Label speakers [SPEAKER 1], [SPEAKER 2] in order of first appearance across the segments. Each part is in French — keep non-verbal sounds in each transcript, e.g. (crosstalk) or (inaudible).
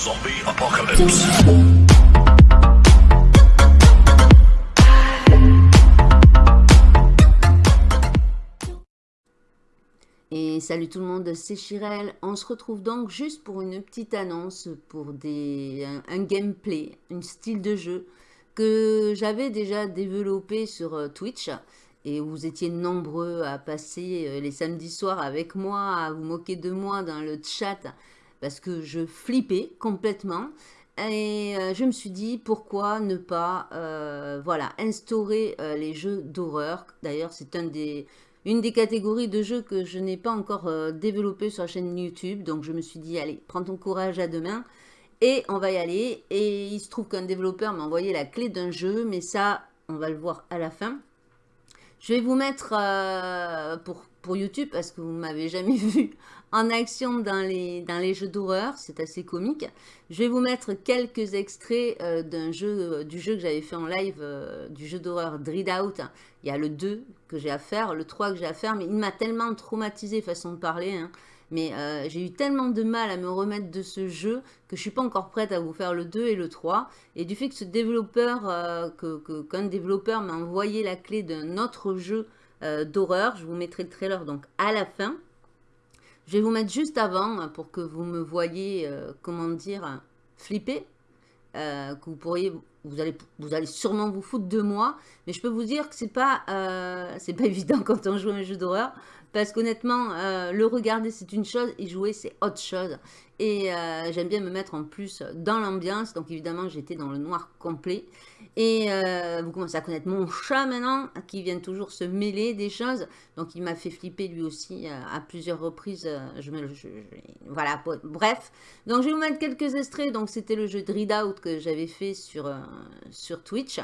[SPEAKER 1] Zombie Apocalypse.
[SPEAKER 2] Et salut tout le monde, c'est Chirel. On se retrouve donc juste pour une petite annonce pour des, un, gameplay, un style de jeu que j'avais déjà développé sur euh, Twitch et vous étiez nombreux à passer euh, les samedis soirs avec moi, à vous moquer de moi dans le chat parce que je flippais complètement. Et euh, je me suis dit, pourquoi ne pas euh, voilà, instaurer les jeux d'horreur. D'ailleurs, c'est une des catégories de jeux que je n'ai pas encore développé sur la chaîne YouTube. Donc, je me suis dit, allez, prends ton courage à demain. Et on va y aller. Et il se trouve qu'un développeur m'a envoyé la clé d'un jeu. Mais ça, on va le voir à la fin. Je vais vous mettre euh, pour, pour YouTube parce que vous ne m'avez jamais (laughs) vu en action dans les, jeux d'horreur. C'est assez comique. Je vais vous mettre quelques extraits euh, jeu, euh, du jeu que j'avais fait en live, du jeu d'horreur Dread Out. Il y a le 2 que j'ai à faire, le 3 que j'ai à faire, mais il m'a tellement traumatisé façon de parler. Hein. Mais euh, j'ai eu tellement de mal à me remettre de ce jeu que je suis pas encore prête à vous faire le 2 et le 3. Et du fait que ce développeur, euh, qu'un développeur m'a envoyé la clé d'un autre jeu euh, d'horreur, je vous mettrai le trailer donc à la fin. Je vais vous mettre juste avant pour que vous me voyez, comment dire, flipper. que vous pourriez, vous allez, sûrement vous foutre de moi, mais je peux vous dire que c'est pas, c'est pas (laughs) évident quand on joue à un jeu d'horreur. Parce qu'honnêtement, euh, le regarder, c'est une chose, et jouer, c'est autre chose. Et euh, j'aime bien me mettre en plus dans l'ambiance. Donc évidemment, j'étais dans le noir complet. Et euh, vous commencez à connaître mon chat maintenant, qui vient toujours se mêler des choses. Donc il m'a fait flipper lui aussi à plusieurs reprises. Voilà, bref. Donc je vais vous mettre quelques extraits. Donc c'était le jeu Dread Out que j'avais fait sur Twitch.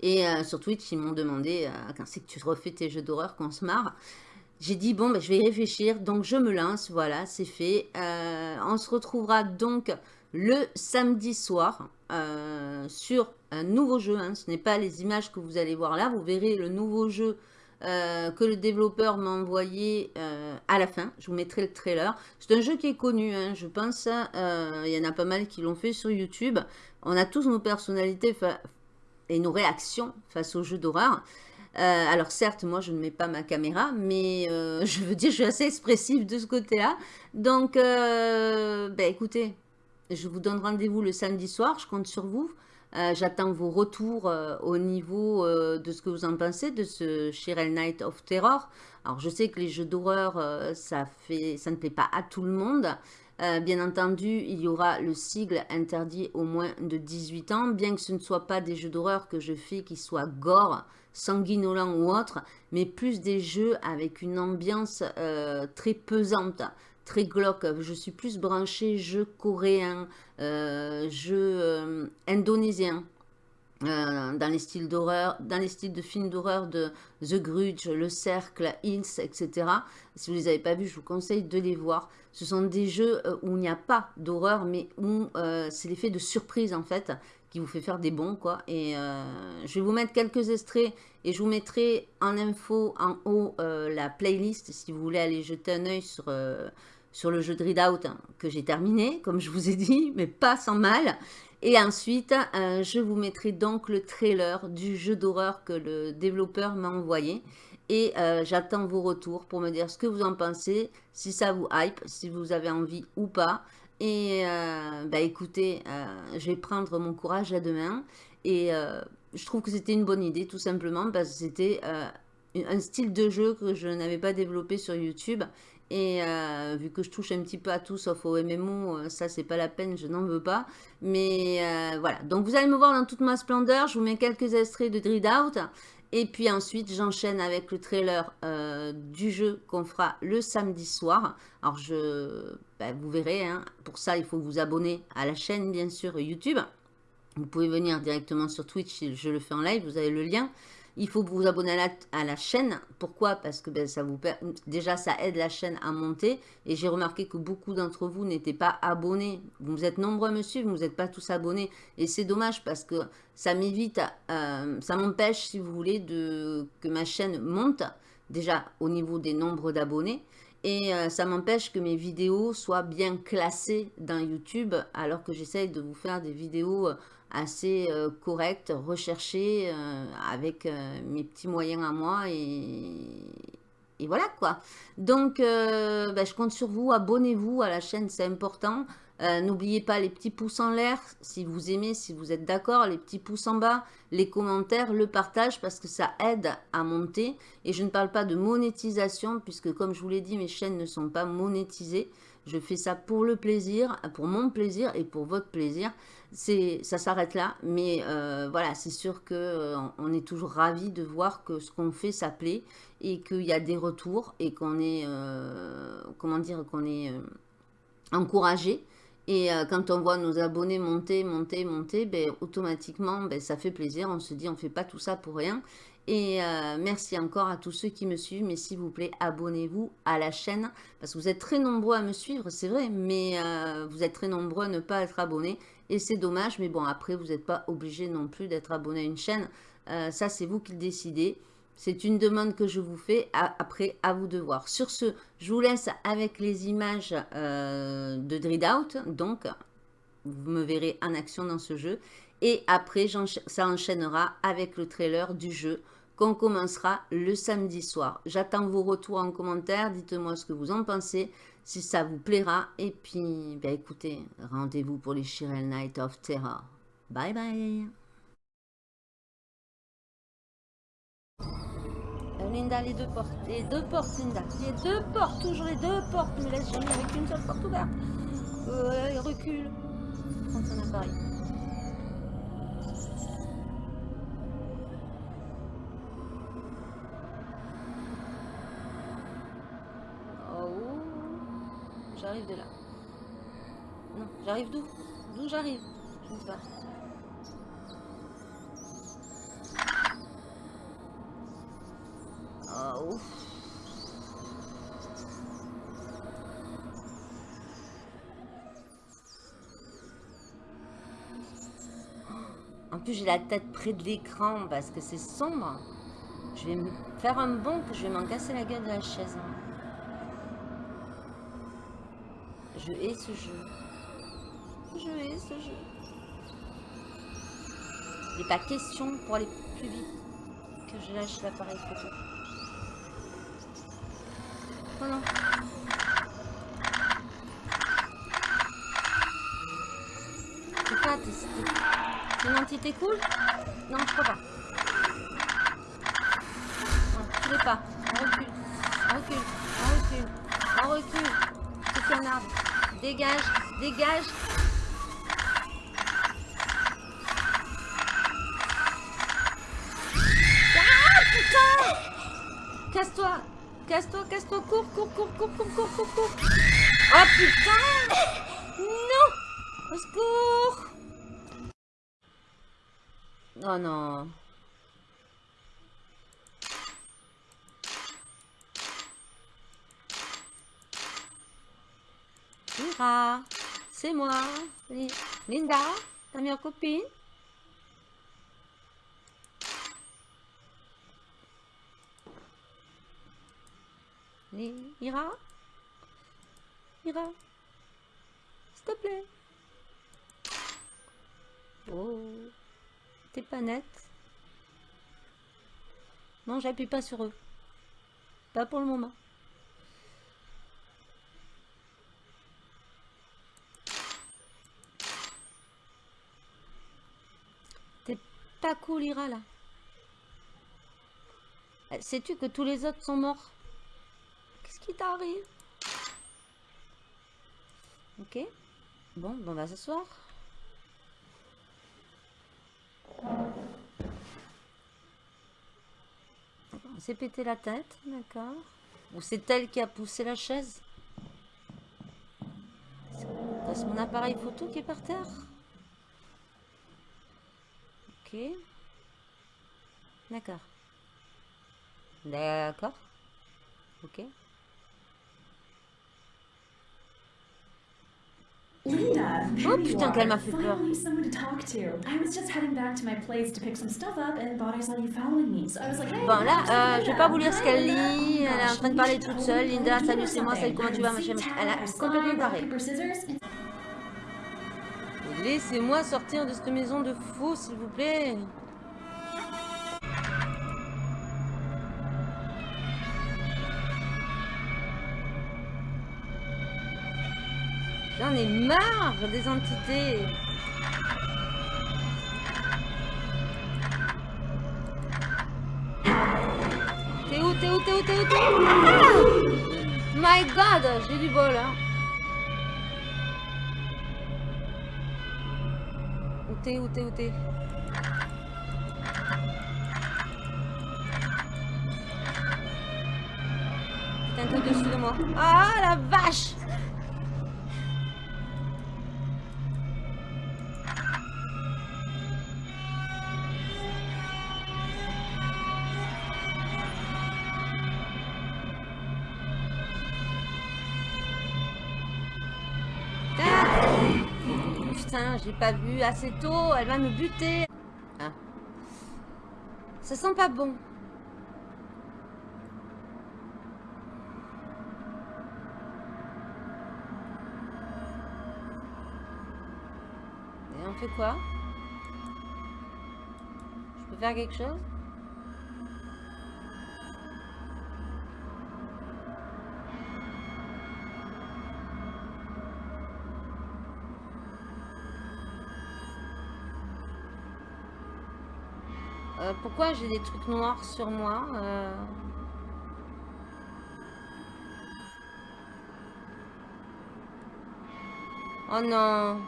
[SPEAKER 2] Et euh, sur Twitch, ils m'ont demandé euh, quand c'est que tu refais tes jeux d'horreur, qu'on se marre? J'ai dit, bon, ben, je vais y réfléchir. Donc, je me lance. Voilà, c'est fait. Euh, on se retrouvera donc le samedi soir sur un nouveau jeu. Hein. Ce n'est pas les images que vous allez voir là. Vous verrez le nouveau jeu que le développeur m'a envoyé à la fin. Je vous mettrai le trailer. C'est un jeu qui est connu, hein, je pense. Il y en a pas mal qui l'ont fait sur YouTube. On a tous nos personnalités et nos réactions face aux jeux d'horreur. Euh, alors certes, moi je ne mets pas ma caméra, mais euh, (laughs) je veux dire, je suis assez expressive de ce côté-là. Donc, euh, ben, écoutez, je vous donne rendez-vous le samedi soir, je compte sur vous. J'attends vos retours au niveau de ce que vous en pensez de ce Cheryl Night of Terror. Alors je sais que les jeux d'horreur, ça, fait, ça ne plaît pas à tout le monde. Euh, bien entendu, il y aura le sigle interdit au moins de 18 ans, bien que ce ne soit pas des jeux d'horreur que je fais qui soient gore, sanguinolents ou autre, mais plus des jeux avec une ambiance euh, très pesante, très glauque. Je suis plus branchée jeux coréens, euh, jeux indonésiens. Euh, dans les styles d'horreur, dans les styles de films d'horreur de The Grudge, Le Cercle, Hills, etc. Si vous ne les avez pas vus, je vous conseille de les voir. Ce sont des jeux euh, où il n'y a pas d'horreur, mais où euh, c'est l'effet de surprise en fait qui vous fait faire des bons quoi. Et je vais vous mettre quelques extraits et je vous mettrai en info en haut la playlist si vous voulez aller jeter un oeil sur sur le jeu de Readout Out hein, que j'ai terminé, comme je vous ai dit, mais pas sans mal. Et ensuite, euh, je vous mettrai donc le trailer du jeu d'horreur que le développeur m'a envoyé. Et euh, j'attends vos retours pour me dire ce que vous en pensez, si ça vous hype, si vous avez envie ou pas. Et euh, bah écoutez, je vais prendre mon courage à demain. Et je trouve que c'était une bonne idée, tout simplement, parce que c'était un style de jeu que je n'avais pas développé sur YouTube et euh, vu que je touche un petit peu à tout sauf au MMO, euh, ça c'est pas la peine, je n'en veux pas. Mais euh, voilà, donc vous allez me voir dans toute ma splendeur, je vous mets quelques extraits de Dread Out. Et puis ensuite, j'enchaîne avec le trailer du jeu qu'on fera le samedi soir. Alors, je, ben, vous verrez, hein, pour ça, il faut vous abonner à la chaîne, bien sûr, YouTube. Vous pouvez venir directement sur Twitch je le fais en live, vous avez le lien. Il faut vous abonner à la, chaîne. Pourquoi? Parce que ben, ça vous déjà, ça aide la chaîne à monter. Et j'ai remarqué que beaucoup d'entre vous n'étaient pas abonnés. Vous êtes nombreux à me suivre, vous n'êtes pas tous abonnés. Et c'est dommage parce que ça m'évite, euh, ça m'empêche, si vous voulez, que ma chaîne monte. Déjà au niveau des nombres d'abonnés. Et euh, ça m'empêche que mes vidéos soient bien classées dans YouTube, alors que j'essaye de vous faire des vidéos euh, assez euh, correctes, recherchées, avec mes petits moyens à moi. Et, voilà quoi. Donc, ben, je compte sur vous. Abonnez-vous à la chaîne, c'est important. Euh, n'oubliez pas les petits pouces en l'air, si vous aimez, si vous êtes d'accord, les petits pouces en bas, les commentaires, le partage, parce que ça aide à monter. Et je ne parle pas de monétisation, puisque comme je vous l'ai dit, mes chaînes ne sont pas monétisées. Je fais ça pour le plaisir, pour mon plaisir et pour votre plaisir. Ça s'arrête là, mais euh, voilà, c'est sûr qu'on euh, on est toujours ravis de voir que ce qu'on fait, ça plaît et qu'il y a des retours et qu'on est, est encouragé et euh, quand on voit nos abonnés monter, monter, monter, ben, automatiquement, ben, ça fait plaisir. On se dit, on ne fait pas tout ça pour rien. Et euh, merci encore à tous ceux qui me suivent. Mais s'il vous plaît, abonnez-vous à la chaîne. Parce que vous êtes très nombreux à me suivre, c'est vrai. Mais euh, vous êtes très nombreux à ne pas être abonnés. Et c'est dommage. Mais bon, après, vous n'êtes pas obligé non plus d'être abonné à une chaîne. ça, c'est vous qui le décidez. C'est une demande que je vous fais, après à vous de voir. Sur ce, je vous laisse avec les images euh, de Dread Out. Donc, vous me verrez en action dans ce jeu. Et après, ça enchaînera avec le trailer du jeu qu'on commencera le samedi soir. J'attends vos retours en commentaire. Dites-moi ce que vous en pensez, si ça vous plaira. Et puis, ben écoutez, rendez-vous pour les Shirel Night of Terror. Bye bye Linda, les deux portes. Les deux portes, Linda. Les deux portes, toujours les deux portes. Me laisse jamais avec une seule porte ouverte. Euh, recule. Prends son appareil. Là. Non, j'arrive d'où? D'où j'arrive? Je ne sais pas. En plus, j'ai la tête près de l'écran parce que c'est sombre. Je vais faire un bond que je vais m'en casser la gueule de la chaise. Je hais ce jeu. Je hais ce jeu. Il n'est pas question pour aller plus vite que je lâche l'appareil. Oh non. C'est pas, t'es une entité cool? Non, je crois pas. Non, tu l'es pas. On recule. On recule. On recule. On recule. C'est un arbre. Dégage. Dégage. Ah, putain Casse-toi Casse-toi, casse-toi, cours, cours, cours, cours, cours, cours, cours, cours. Oh putain Non Au secours Oh non. Mira, c'est moi, Linda, ta meilleure copine. Ira Ira S'il te plaît Oh T'es pas nette Non, j'appuie pas sur eux. Pas pour le moment. T'es pas cool, Ira, là. Euh, sais-tu que tous les autres sont morts? Qu'est-ce qui t'arrive? Ok. Bon, on va s'asseoir. On s'est pété la tête, d'accord. Ou c'est elle qui a poussé la chaise? C'est mon appareil photo qui est par terre? Ok. D'accord. D'accord. Ok.
[SPEAKER 1] Linda,
[SPEAKER 2] Oh putain, qu'elle m'a fait peur.
[SPEAKER 1] Finally, someone to talk to. I was just heading back to my place to pick some stuff up and thought I saw you following me. So I was like, hey,
[SPEAKER 2] Bon là, euh, je vais pas vous lire ce qu'elle lit. Elle est en train de parler toute seule. Linda, salut, c'est moi. Salut, comment tu vas,
[SPEAKER 1] seek,
[SPEAKER 2] machin. Elle a complètement Laissez-moi sortir de cette maison de fou, s'il vous plaît. J'en ai marre des entités. T'es où, t'es où, t'es où, t'es où, t'es où? Ah My God, j'ai du bol, hein. T'es, où t'es, où t'es Putain, t'es au-dessus de moi. Ah, la vache J'ai pas vu assez tôt, elle va me buter. Ah. Ça sent pas bon. Et on fait quoi? Je peux faire quelque chose? Euh, pourquoi j'ai des trucs noirs sur moi euh Oh non.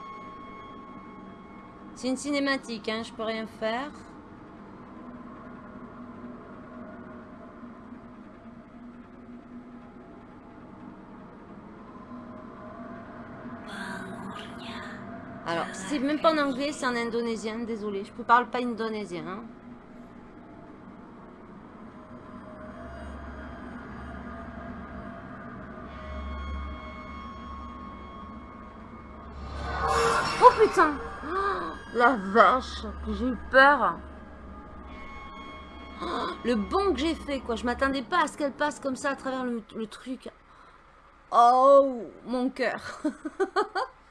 [SPEAKER 2] C'est une cinématique, hein, je peux rien faire. Alors, c'est même pas en anglais, c'est en indonésien, désolé. Je ne parle pas indonésien. hein. Putain Oh, La vache, j'ai eu peur. Oh, le bon que j'ai fait, quoi. Je m'attendais pas à ce qu'elle passe comme ça à travers le truc. Oh, mon cœur. (laughs)